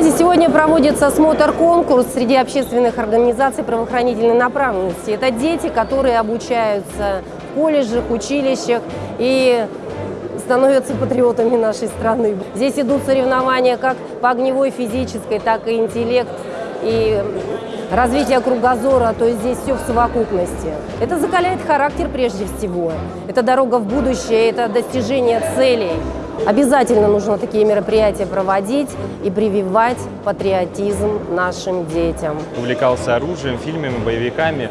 Сегодня проводится осмотр-конкурс среди общественных организаций правоохранительной направленности. Это дети, которые обучаются в колледжах, училищах и становятся патриотами нашей страны. Здесь идут соревнования как по огневой физической, так и интеллект и развитие кругозора, то есть здесь все в совокупности. Это закаляет характер прежде всего. Это дорога в будущее, это достижение целей. Обязательно нужно такие мероприятия проводить и прививать патриотизм нашим детям. Увлекался оружием, фильмами, боевиками.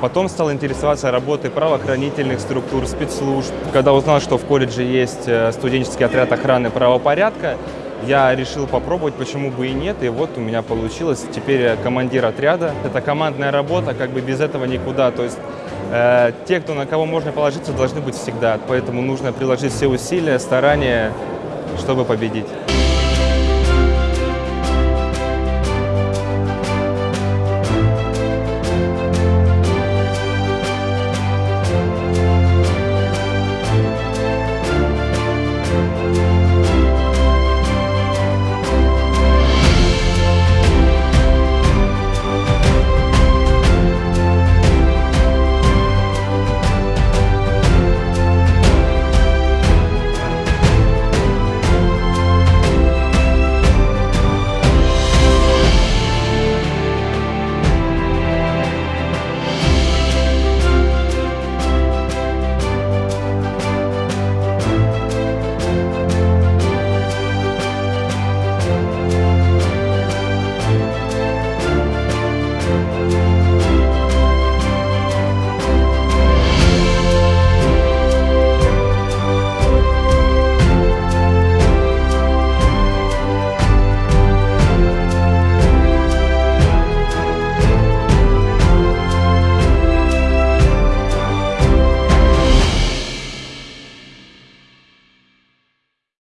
Потом стал интересоваться работой правоохранительных структур, спецслужб. Когда узнал, что в колледже есть э, студенческий отряд охраны правопорядка, я решил попробовать, почему бы и нет, и вот у меня получилось. Теперь я командир отряда. Это командная работа, как бы без этого никуда. То есть э, те, кто на кого можно положиться, должны быть всегда. Поэтому нужно приложить все усилия, старания, чтобы победить.